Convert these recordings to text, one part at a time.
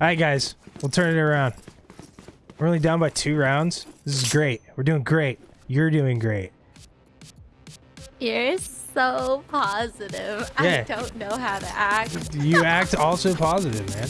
right, guys. We'll turn it around. We're only down by two rounds. This is great. We're doing great. You're doing great. You're so positive. Yeah. I don't know how to act. You act also positive, man.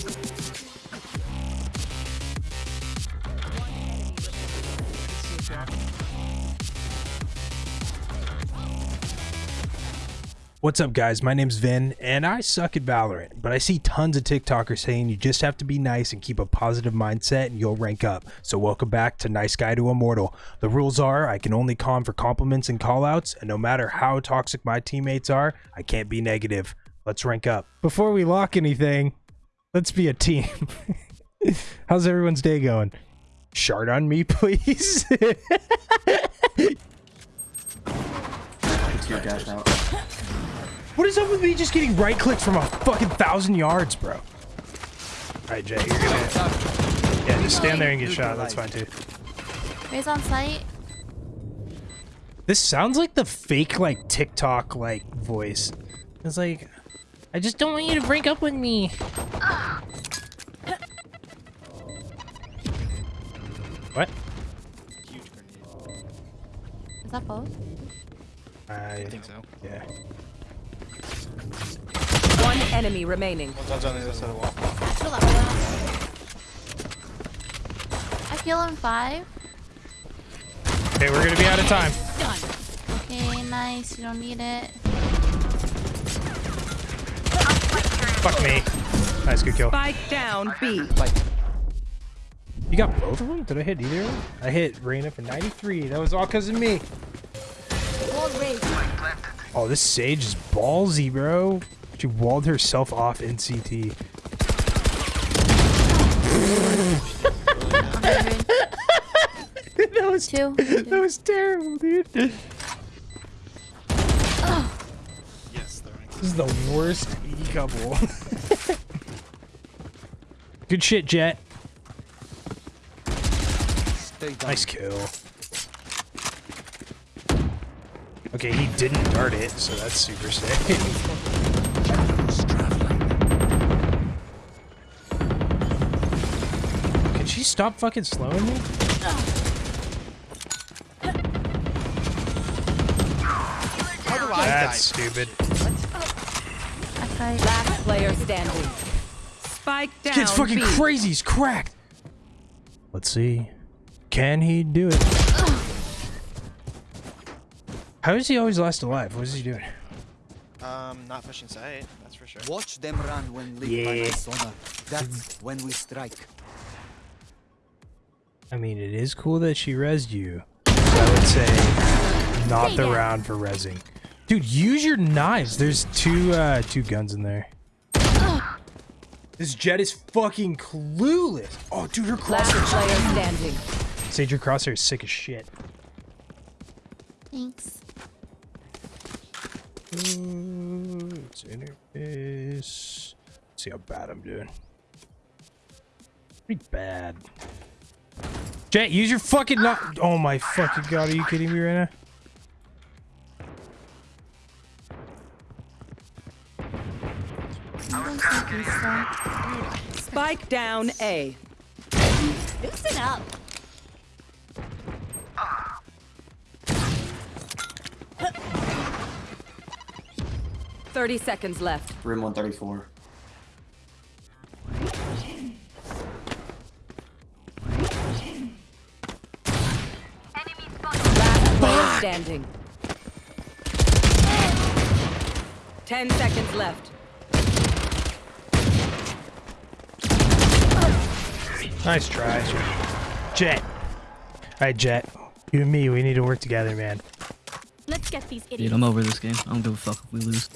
What's up, guys? My name's Vin, and I suck at Valorant, but I see tons of TikTokers saying you just have to be nice and keep a positive mindset and you'll rank up. So welcome back to Nice Guy to Immortal. The rules are I can only con for compliments and callouts, and no matter how toxic my teammates are, I can't be negative. Let's rank up. Before we lock anything, let's be a team. How's everyone's day going? Shard on me, please. dash out. What is up with me just getting right clicks from a fucking thousand yards, bro? Alright, Jay, you're gonna. Yeah, just stand there and get shot. That's fine too. Raze on site. This sounds like the fake, like, TikTok, like, voice. It's like, I just don't want you to break up with me. What? Is that both? I think so. Yeah. One enemy remaining. One's on the other side of the wall. Feel that way. I feel on five. Okay, we're gonna be out of time. Okay, nice. You don't need it. Fuck me. Nice, good kill. Spike down B. You got both of them? Did I hit either of them? I hit Reyna for 93. That was all because of me. Oh, this Sage is ballsy, bro. She walled herself off in CT. that was Two. that was terrible, dude. This Yes, they're is the worst E couple. Good shit, Jett. Nice kill. Okay, he didn't dart it, so that's super sick. Can she stop fucking slowing me? How do I die? That's stupid. I fight. Last player standing. Spike down Kid's fucking B. crazy. He's cracked. Let's see. Can he do it? How is he always last alive? What is he doing? Um, not pushing site, that's for sure. Watch them run when lit by my Yeah. sonar. That's when we strike. I mean, it is cool that she rezzed you. I would say not the round for rezzing. Dude, use your knives. There's two uh two guns in there. This Jett is fucking clueless. Oh, dude, her Last crosshair. player standing. Sage, your crosshair is sick as shit. Thanks. Ooh, it's interface. Let's see how bad I'm doing. Pretty bad. Jett, use your fucking not. Oh my fucking god, are you kidding me right now? I don't think he's so. Spike down A. Loosen up. Thirty seconds left. Room 134. Last player standing. Ten seconds left. Nice try. Jett. Alright, Jett. You and me, we need to work together, man. Let's get these Dude, idiots. I'm over this game. I don't give a fuck if we lose.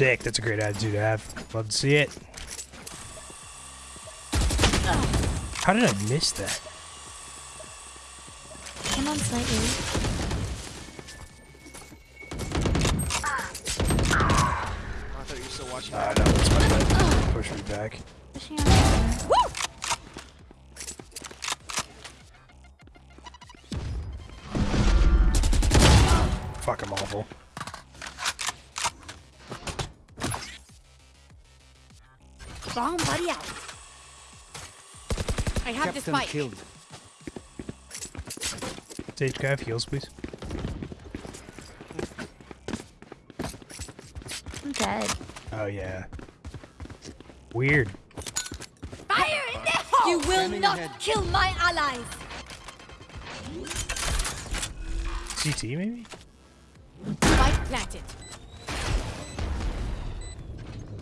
Sick. That's a great attitude to have. Love to see it. How did I miss that? I'm on site. A. I thought you were still watching. Ah, no, that's my bad. Push me back. Bomb buddy out. I have the Captain spike. killed. Sage, can I have heals, please? I'm dead. Oh, yeah. Weird. Fire in the hole! You will Standing not ahead. kill my allies! CT, maybe? Spike planted.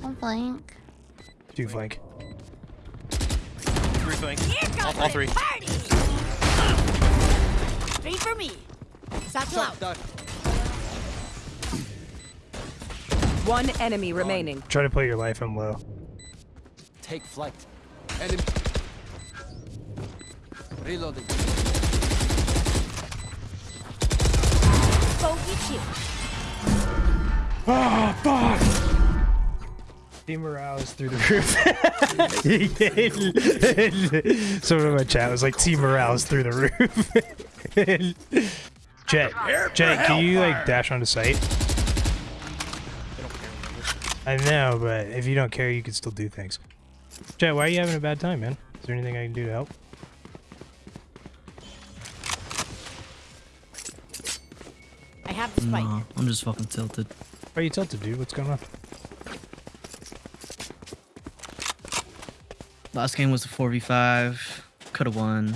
One flank. Two flank. Three flank. Here All, all three. party! Three for me. Satchel out. Shot that. One enemy remaining. Try to play your life, I'm low. Take flight. Enemy. Reloading. Bogey chill. Oh, ah, fuck! Team morale is through the roof. Someone in my chat was like, Team morale is through the roof. Jett, Jett, can you like dash onto site? I know, but if you don't care, you can still do things. Jett, why are you having a bad time, man? Is there anything I can do to help? I have the spike. Nah, I'm just fucking tilted. Why are you tilted, dude? What's going on? Last game was a 4v5. Could have won.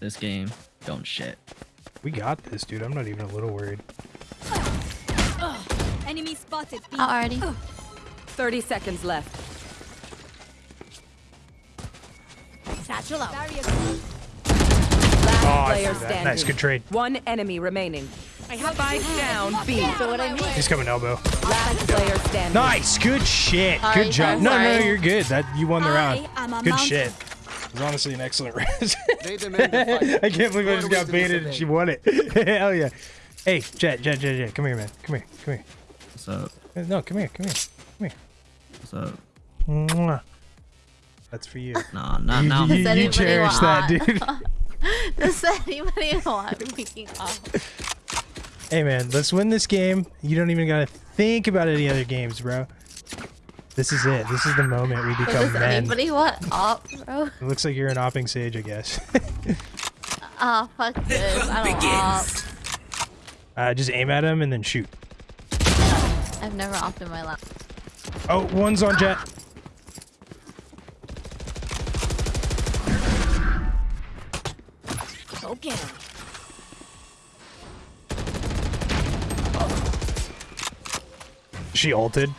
This game, don't shit. We got this, dude. I'm not even a little worried. Enemy spotted. B. Oh, already. 30 seconds left. Satchel out. Last Oh, I player that. standing. Nice, good trade. One enemy remaining. I have Spike down B. So what I mean. He's coming elbow. Last player standing. Nice, good shit. Sorry, good job. No, no, you're good. That you won the I round. Good mountain. shit. It was honestly an excellent round. They demand the fight. I can't believe I just got baited and she won it. Hell yeah. Hey, Jett, Jett, Jett, Jett, come here, man. Come here, come here. What's up? Uh, No, come here, come here. Come here. What's up? Mwah. That's for you. Nah, not You, now. you, Does you anybody cherish that, dude. Does anybody want me off? Hey, man, let's win this game. You don't even gotta think about any other games, bro. This is it. This is the moment we become Does men. anybody want op, bro? It looks like you're an opping sage, I guess. Oh, fuck this. I don't op. uh, just aim at him and then shoot. I've never opped in my life. Oh, one's on Jett. Go get him. She ulted.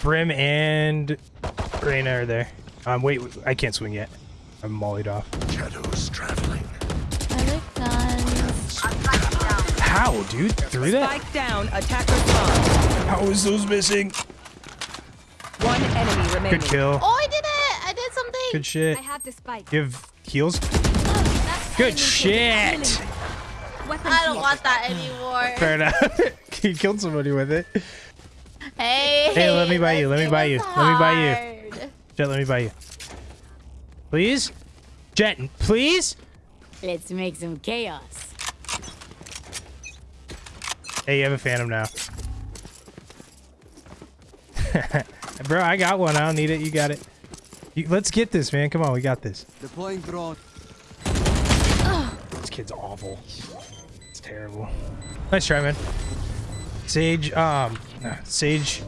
Brim and Reyna are there. Um, wait, I can't swing yet. I'm mollied off. I like guns. How, dude? Through that? Spike down. Attacker spawn. How is those missing? One enemy remaining. Good kill. Oh, I did it! I did something! Good shit. I have the spike. Give heals. That's Good enemy shit. Killing. Weapon I don't here. want that anymore. Fair enough. you killed somebody with it. Hey, Hey, let me buy you, let me buy was you, let me buy you. Jett, let me buy you. Please? Jett, please? Let's make some chaos. Hey, you have a phantom now. Bro, I got one. I don't need it. You got it. You, let's get this, man. Come on, we got this. Deploying drone. This kid's awful. It's terrible. Nice try, man. Sage, um, nah, Sage.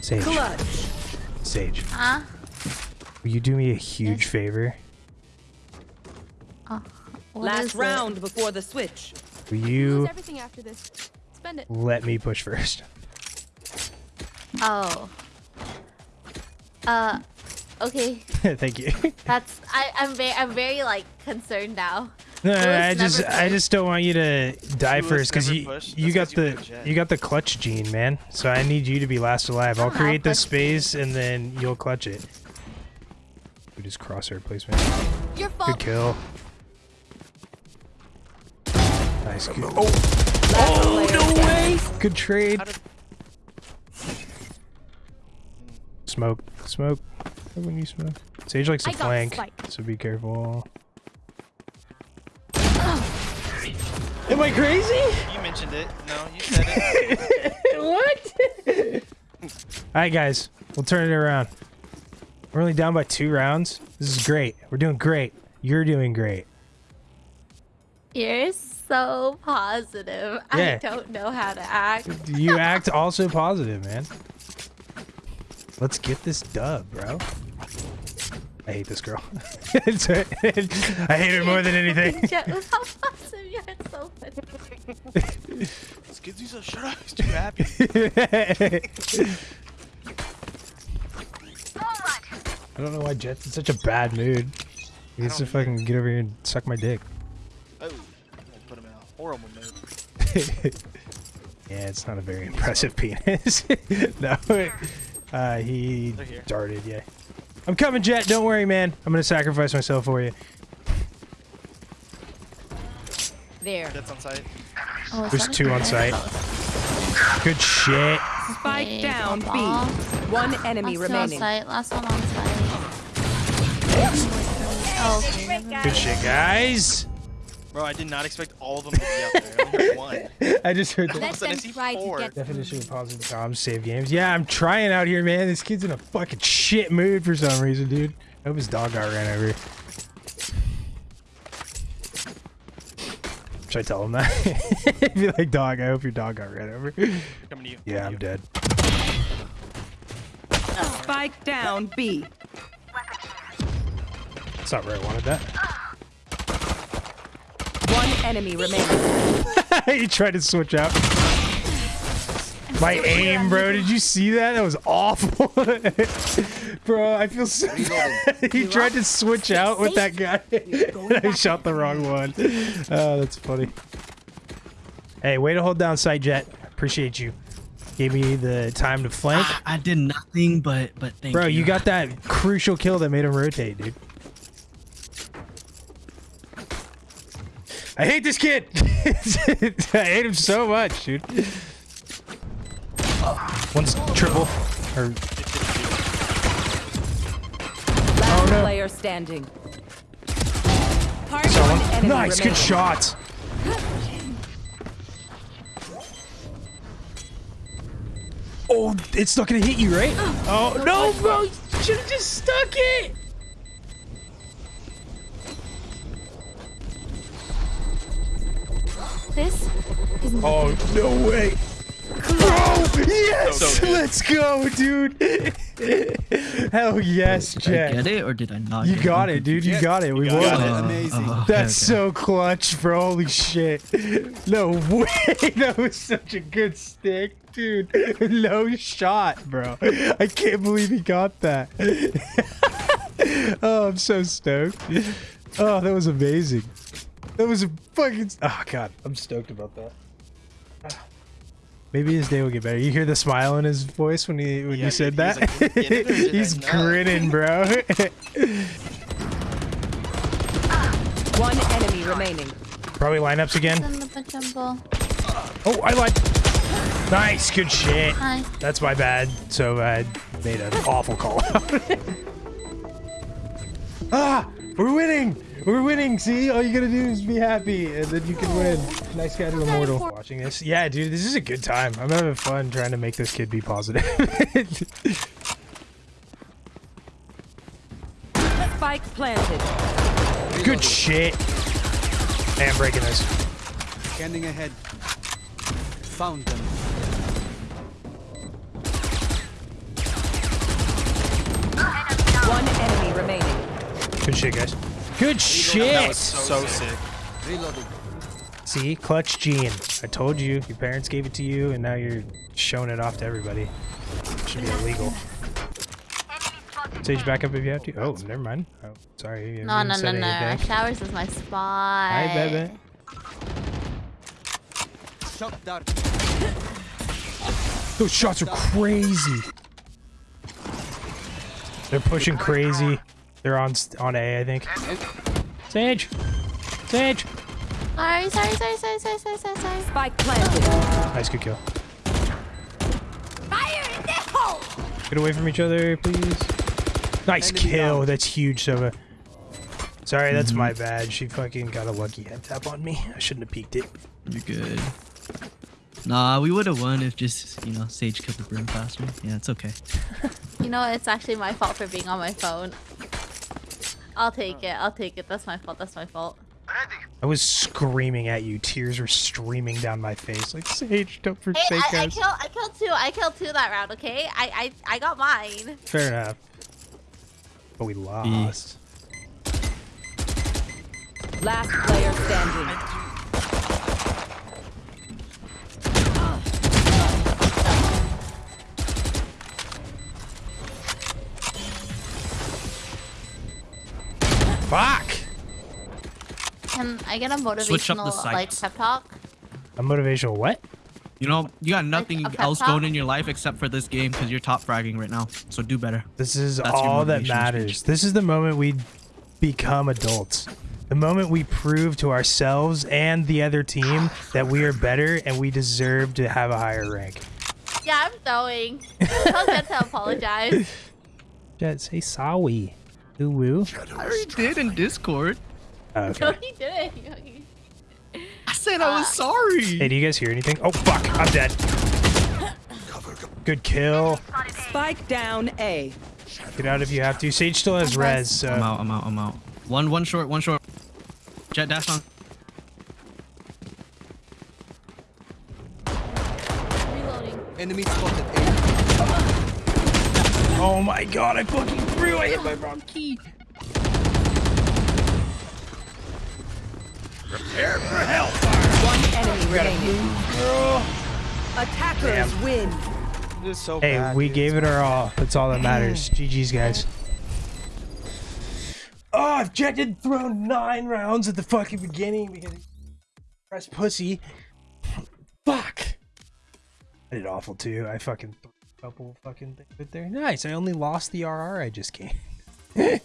Sage. Clutch. Sage. Huh? Will you do me a huge favor? What Last is it? round before the switch. Will you everything after this. Spend it. let me push first? Oh. Uh, okay. Thank you. That's I. I'm very. I'm very like concerned now. No, Lewis I just never I just don't want you to die Lewis first because never you pushed? you got That's 'cause you the were you got the clutch gene, man. So I need you to be last alive. I'll Oh, create this space and then you'll clutch it. We just crosshair placement. Your Good kill. Nice. Good. Oh, Last player standing. good trade. Smoke, smoke. When you smoke, Sage likes to flank, so be careful. Am I crazy? You mentioned it. No, you said it. what? All right, guys, we'll turn it around. We're only down by two rounds. This is great. We're doing great. You're doing great. You're so positive. Yeah. I don't know how to act. You act also positive, man. Let's get this dub, bro. I hate this girl. It's- I hate her more than anything. Jett was how you're so funny. Shut up. He's too happy. I don't know why Jett's in such a bad mood. He needs to don't fucking get over here and suck my dick. Oh, I'm gonna put him in a horrible mood. Yeah, it's not a very impressive penis. no. Uh, he They're darted, yeah. I'm coming, Jett. Don't worry, man. I'm gonna sacrifice myself for you. There. That's on site. Oh, There's two on grenade? site. Good shit. Spike Okay, down one B. ball. One enemy Last two on remaining. site. Last one on site. Oh, okay. never mind. Good shit, guys. Bro, I did not expect all of them to be out there. I only one. I just heard the All of a sudden, I four. definition of positive comms, save games. Yeah, I'm trying out here, man. This kid's in a fucking shit mood for some reason, dude. I hope his dog got ran over. Should I tell him that? Be like, dog, I hope your dog got ran over. Coming to you. Yeah, I'm coming dead. Spike down B. That's not where I wanted that. One enemy remaining. he tried to switch out. My aim, bro. Did you see that? That was awful. bro, I feel so bad. He tried to switch out with that guy. I shot the wrong one. Oh, that's funny. Hey, way to hold down site, Jett. Appreciate you. Gave me the time to flank. Ah, I did nothing but but thank you. Bro, you. you got that crucial kill that made him rotate, dude. I hate this kid. I hate him so much, dude. One's triple. Or Last oh, no. player standing. someone. Nice, good shot. Oh, it's not gonna hit you, right? Oh no, bro! You should have just stuck it. This is Oh no way! Bro, yes! So. Let's go, dude! Hell yes, Did I get it or did I not? You got it? it, dude. You got it. We got won it. it. Oh, amazing. Oh, okay, That's okay. so clutch, bro. Holy shit. No way. That was such a good stick, dude. No shot, bro. I can't believe he got that. oh, I'm so stoked. Oh, that was amazing. That was a fucking. Oh, God. I'm stoked about that. Maybe his day will get better. You hear the smile in his voice when he when Yeah, you said he was that? like, "Did we get it or did I He's grinning, bro. One enemy remaining. Probably lineups again. in the jumble. Oh, I lied. Nice, good shit. Hi. That's my bad. So I made an awful call out. ah, we're winning. We're winning. See, all you gotta do is be happy, and then you can win. Nice guy to immortal. Watching this, yeah, dude, this is a good time. I'm having fun trying to make this kid be positive. Spike planted. good shit. Hey, I'm breaking this. Scanning ahead. Found them. One enemy remaining. Good shit, guys. Good That shit. was so sick. Reloading. See, clutch gene. I told you. Your parents gave it to you, and now you're showing it off to everybody. Should be illegal. Sage back up if you have to. Oh, never mind. Oh, sorry. No, no, no, no. anything. Showers is my spot. I bet it. Shock dart. Those shots are crazy. They're pushing crazy. They're on on A, I think. Sage, Sage. Sorry, sorry, sorry, sorry, sorry, sorry, sorry, sorry. Spike planted. Nice, good kill. Get away from each other, please. Nice Enemy kill. down. That's huge, Sova. Sorry, that's my mhm. bad. She fucking got a lucky head tap on me. I shouldn't have peeked it. You're good. Nah, we would have won if just you know Sage killed the brim faster. Yeah, it's okay. You know, it's actually my fault for being on my phone. I'll take oh. it. I'll take it. That's my fault. That's my fault. I was screaming at you. Tears were streaming down my face. Like, Sage, don't forsake I, I us. killed. I killed two. I killed two that round. Okay, I I I got mine. Fair enough. But we lost. Last player standing. Fuck! Can I get a Switch up the motivational like sights. pep talk? A motivational what? You know, you got nothing a pep else talk? going in your life except for this game because you're top fragging right now. So do better. This is That's all that matters. speech. This is the moment we become adults. The moment we prove to ourselves and the other team that we are better and we deserve to have a higher rank. Yeah, I'm throwing. Don't get to apologize. Jett, say sorry. Ooh woo. I already did in Discord. Oh, No, he didn't. I said I was Uh, sorry. Hey, do you guys hear anything? Oh fuck, I'm dead. Good kill. Spike down A. Get out if you have to. Sage still has res, So. I'm out. I'm out. I'm out. One. One short. One short. Jett dash on. Reloading. Enemy spotted. A. Oh my god, I fucking threw. I hit my wrong key. One enemy remaining. Attackers win. This is so Hey, bad, we dude. gave it our all. That's all that matters. GG's, guys. Oh, I've didn't throw nine rounds at the fucking beginning because press pussy. Fuck. I did awful too. I fucking threw a couple fucking things right there. Nice. I only lost the RR I just came.